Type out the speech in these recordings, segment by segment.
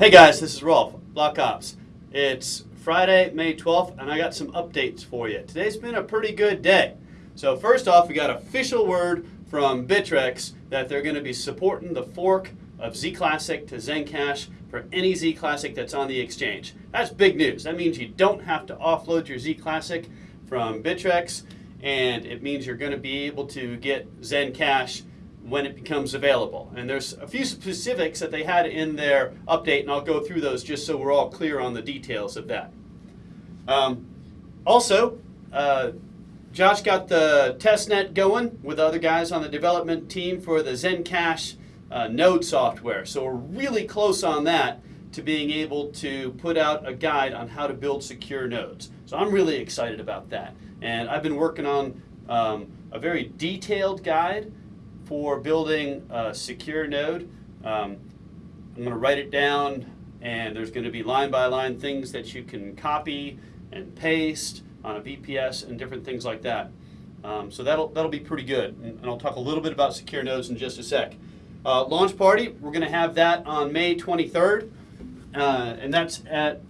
Hey guys, this is Rolf, Block Ops. It's Friday, May 12th, and I got some updates for you. Today's been a pretty good day. So first off, we got official word from Bittrex that they're going to be supporting the fork of Z Classic to Zencash for any Z Classic that's on the exchange. That's big news. That means you don't have to offload your Z Classic from Bittrex, and it means you're going to be able to get Zencash when it becomes available. And there's a few specifics that they had in their update, and I'll go through those just so we're all clear on the details of that. Um, also, uh, Josh got the testnet going with other guys on the development team for the Zencash uh, node software. So we're really close on that to being able to put out a guide on how to build secure nodes. So I'm really excited about that. And I've been working on um, a very detailed guide for building a secure node. Um, I'm going to write it down and there's going to be line by line things that you can copy and paste on a VPS and different things like that. Um, so that'll, that'll be pretty good. And, I'll talk a little bit about secure nodes in just a sec. Uh, launch party, we're going to have that on May 23rd. Uh, and that's at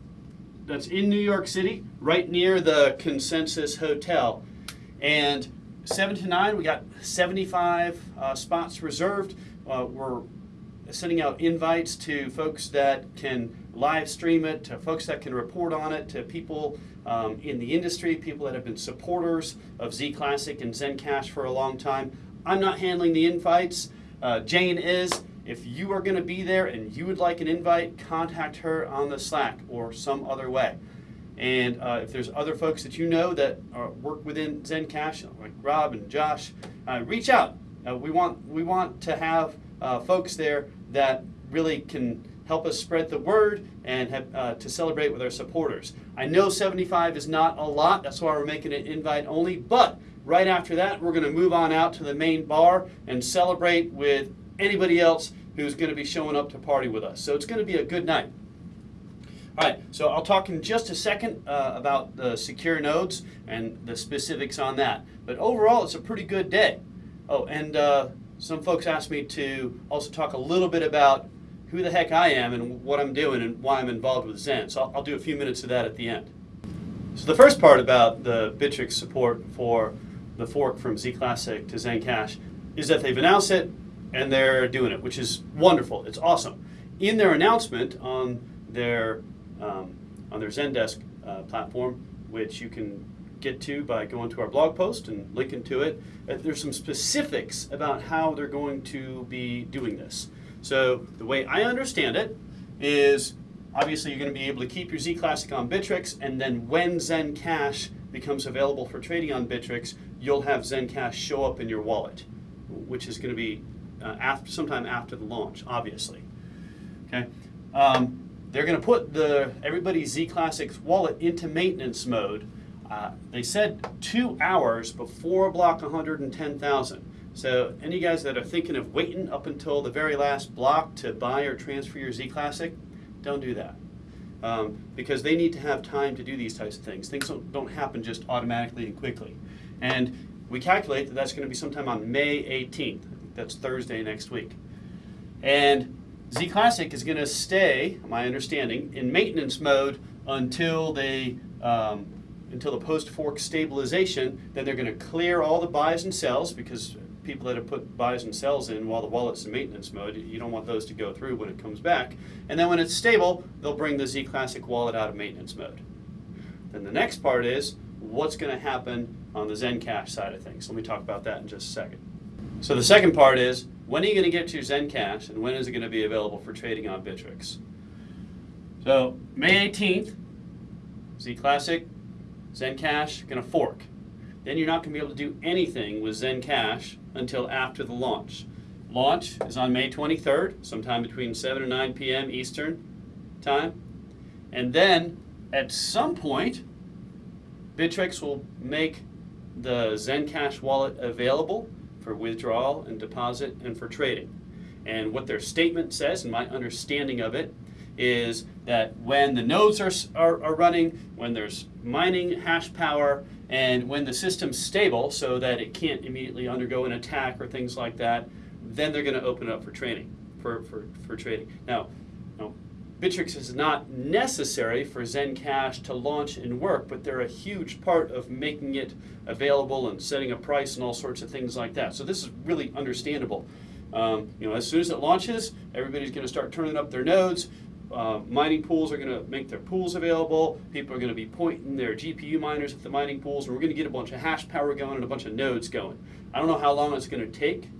that's in New York City, right near the Consensus Hotel. And 7 to 9, we got 75 uh, spots reserved. Uh, we're sending out invites to folks that can live stream it, to folks that can report on it, to people um, in the industry, people that have been supporters of Z Classic and Zencash for a long time. I'm not handling the invites. Uh, Jane is. If you are going to be there and you would like an invite, contact her on the Slack or some other way. And uh, if there's other folks that you know that are, work within Zencash, like Rob and Josh, uh, reach out. Uh, we want we want to have uh, folks there that really can help us spread the word and have, uh, to celebrate with our supporters. I know 75 is not a lot, that's why we're making it invite only, but right after that we're going to move on out to the main bar and celebrate with anybody else who's going to be showing up to party with us. So it's going to be a good night. All right, so I'll talk in just a second uh, about the secure nodes and the specifics on that. But overall, it's a pretty good day. Oh, and uh, some folks asked me to also talk a little bit about who the heck I am and what I'm doing and why I'm involved with Zen. So I'll, I'll do a few minutes of that at the end. So the first part about the Bittrex support for the fork from Z Classic to Zencash is that they've announced it and they're doing it, which is wonderful. It's awesome. In their announcement on their um, on their Zendesk uh, platform, which you can get to by going to our blog post and linking to it. Uh, there's some specifics about how they're going to be doing this. So the way I understand it is obviously you're going to be able to keep your Z Classic on Bittrex, and then when Zencash becomes available for trading on Bittrex, you'll have Zencash show up in your wallet, which is going to be uh, after, sometime after the launch, obviously. Okay. Um, they're going to put the everybody's Z Classics wallet into maintenance mode. Uh, they said two hours before block 110,000. So any guys that are thinking of waiting up until the very last block to buy or transfer your Z Classic, don't do that. Um, because they need to have time to do these types of things. Things don't, don't happen just automatically and quickly. And we calculate that that's going to be sometime on May 18th. That's Thursday next week. And Z Classic is going to stay, my understanding, in maintenance mode until they um, until the post fork stabilization. Then they're going to clear all the buys and sells because people that have put buys and sells in while the wallet's in maintenance mode, you don't want those to go through when it comes back. And then when it's stable, they'll bring the Z Classic wallet out of maintenance mode. Then the next part is what's going to happen on the Zencash side of things. Let me talk about that in just a second. So the second part is when are you going to get your Zencash and when is it going to be available for trading on Bittrex? So May 18th, Z Classic, Zencash, going to fork. Then you're not going to be able to do anything with Zencash until after the launch. Launch is on May 23rd, sometime between 7 and 9 p.m. Eastern time. And then at some point, Bittrex will make the Zencash wallet available for withdrawal and deposit and for trading. And what their statement says, and my understanding of it, is that when the nodes are, are, are, running, when there's mining hash power, and when the system's stable so that it can't immediately undergo an attack or things like that, then they're going to open it up for trading. For, for, for trading. Now, now, Bittrex is not necessary for Zencash to launch and work, but they're a huge part of making it available and setting a price and all sorts of things like that. So this is really understandable. Um, you know, as soon as it launches, everybody's going to start turning up their nodes. Uh, mining pools are going to make their pools available. People are going to be pointing their GPU miners at the mining pools, and we're going to get a bunch of hash power going and a bunch of nodes going. I don't know how long it's going to take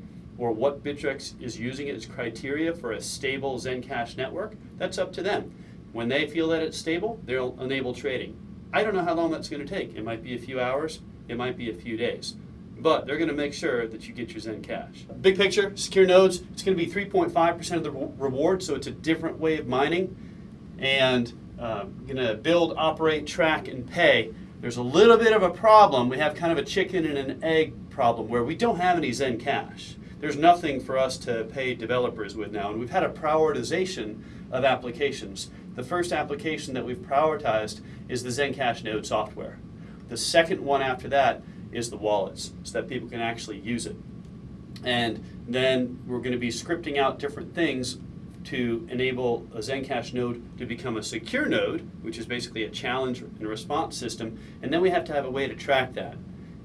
or what Bittrex is using as criteria for a stable Zencash network. That's up to them. When they feel that it's stable, they'll enable trading. I don't know how long that's going to take. It might be a few hours. It might be a few days but they're going to make sure that you get your Zencash. Big picture, secure nodes, it's going to be 3.5% of the reward, so it's a different way of mining. And uh, going to build, operate, track, and pay. There's a little bit of a problem. We have kind of a chicken and an egg problem where we don't have any Zencash. There's nothing for us to pay developers with now, and we've had a prioritization of applications. The first application that we've prioritized is the Zencash node software. The second one after that is the wallets so that people can actually use it. And then we're going to be scripting out different things to enable a Zencash node to become a secure node, which is basically a challenge and response system, and then we have to have a way to track that.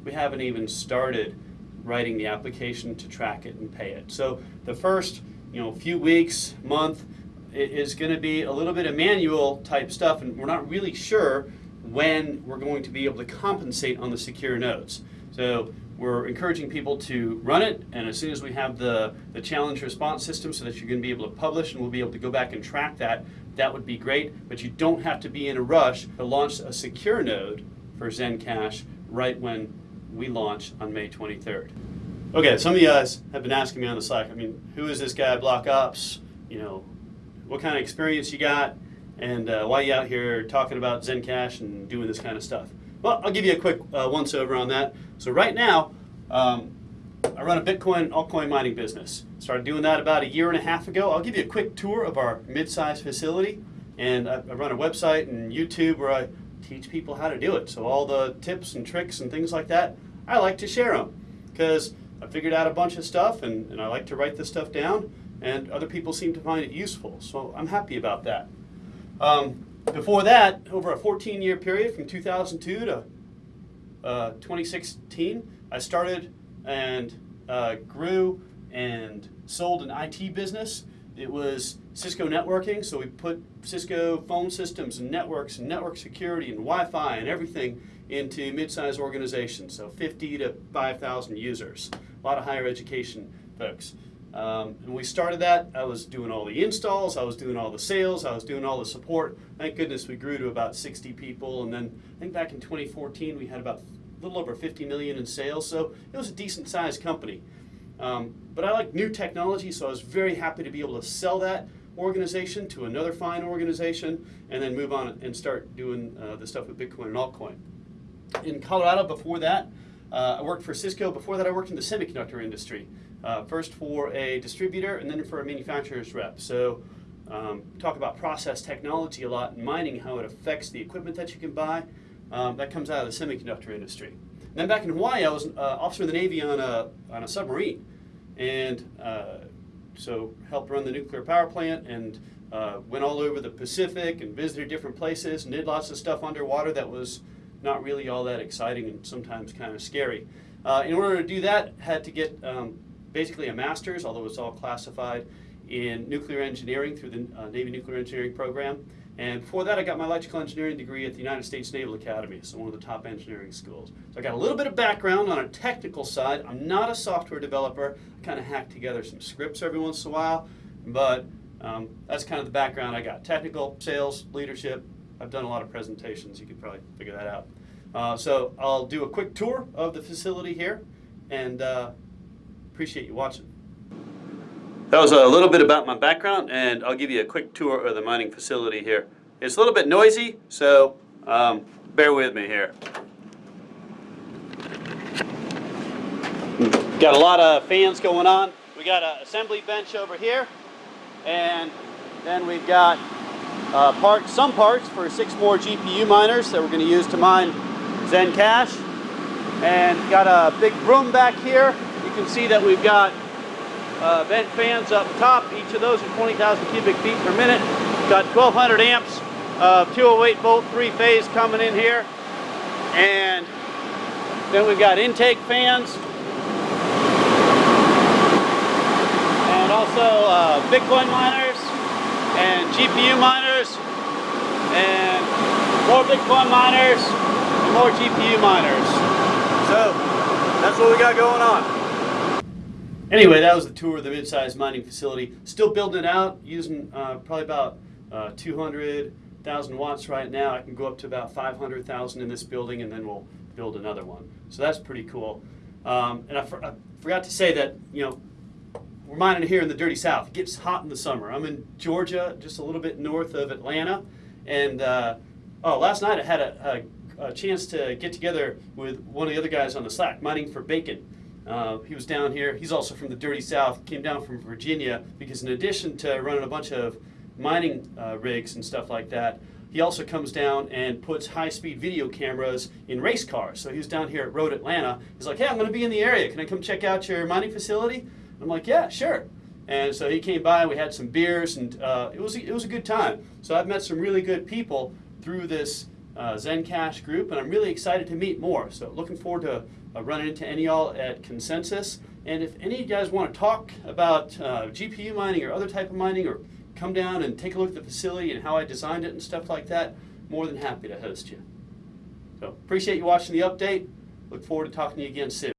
We haven't even started writing the application to track it and pay it. So the first you know, few weeks, month, is going to be a little bit of manual type stuff, and we're not really sure when we're going to be able to compensate on the secure nodes. So we're encouraging people to run it, and as soon as we have the, the challenge response system so that you're going to be able to publish and we'll be able to go back and track that, that would be great. But you don't have to be in a rush to launch a secure node for Zencash right when we launch on May 23rd. Okay, some of you guys have been asking me on the Slack, I mean, who is this guy, Block Ops? You know, what kind of experience you got? and uh, why you out here talking about Zencash and doing this kind of stuff? Well, I'll give you a quick uh, once over on that. So right now, um, I run a Bitcoin altcoin mining business. Started doing that about a year and a half ago. I'll give you a quick tour of our mid-sized facility, and I, I run a website and YouTube where I teach people how to do it. So all the tips and tricks and things like that, I like to share them because I figured out a bunch of stuff and, and I like to write this stuff down and other people seem to find it useful. So I'm happy about that. Um, before that, over a 14-year period from 2002 to uh, 2016, I started and uh, grew and sold an IT business. It was Cisco networking, so we put Cisco phone systems and networks and network security and Wi-Fi and everything into mid-sized organizations, so 50 to 5,000 users. A lot of higher education folks. Um, and we started that, I was doing all the installs, I was doing all the sales, I was doing all the support. Thank goodness we grew to about 60 people. And then I think back in 2014, we had about a little over 50 million in sales. So it was a decent sized company. Um, but I like new technology, so I was very happy to be able to sell that organization to another fine organization and then move on and start doing uh, the stuff with Bitcoin and altcoin. In Colorado before that, uh, I worked for Cisco. Before that, I worked in the semiconductor industry. Uh, first for a distributor and then for a manufacturer's rep. So um, talk about process technology a lot in mining, how it affects the equipment that you can buy. Um, that comes out of the semiconductor industry. Then back in Hawaii, I was uh, officer in the Navy on a, on a submarine. And uh, so helped run the nuclear power plant and uh, went all over the Pacific and visited different places and did lots of stuff underwater that was not really all that exciting and sometimes kind of scary. Uh, in order to do that, had to get um, basically a master's, although it's all classified in nuclear engineering through the uh, Navy Nuclear Engineering Program. And before that, I got my electrical engineering degree at the United States Naval Academy, so one of the top engineering schools. So I got a little bit of background on a technical side. I'm not a software developer. I kind of hack together some scripts every once in a while, but um, that's kind of the background I got. Technical, sales, leadership. I've done a lot of presentations. You could probably figure that out. Uh, so I'll do a quick tour of the facility here, and uh, Appreciate you watching. That was a little bit about my background, and I'll give you a quick tour of the mining facility here. It's a little bit noisy, so um, bear with me here. Got a lot of fans going on. We got an assembly bench over here, and then we've got uh, some parts for six more GPU miners that we're going to use to mine Zencash. And got a big room back here You can see that we've got uh, vent fans up top. Each of those are 20,000 cubic feet per minute. Got 1200 amps of 208 volt three phase coming in here. And then we've got intake fans. And also uh, Bitcoin miners and GPU miners and more Bitcoin miners and more GPU miners. So that's what we got going on. Anyway, that was the tour of the mid-sized mining facility. Still building it out, using uh, probably about uh, 200,000 watts right now. I can go up to about 500,000 in this building, and then we'll build another one. So that's pretty cool. Um, and I, for, I forgot to say that you know we're mining here in the dirty south. It gets hot in the summer. I'm in Georgia, just a little bit north of Atlanta, and uh, oh, last night I had a, a, a chance to get together with one of the other guys on the Slack, mining for bacon. Uh, he was down here. He's also from the dirty south. Came down from Virginia because in addition to running a bunch of mining uh, rigs and stuff like that, he also comes down and puts high-speed video cameras in race cars. So he was down here at Road Atlanta. He's like, "Hey, I'm going to be in the area. Can I come check out your mining facility?" I'm like, "Yeah, sure." And so he came by. We had some beers, and uh, it was it was a good time. So I've met some really good people through this uh, Zencash group, and I'm really excited to meet more. So looking forward to uh, running into any y'all at Consensus. And if any of you guys want to talk about uh, GPU mining or other type of mining, or come down and take a look at the facility and how I designed it and stuff like that, more than happy to host you. So appreciate you watching the update. Look forward to talking to you again soon.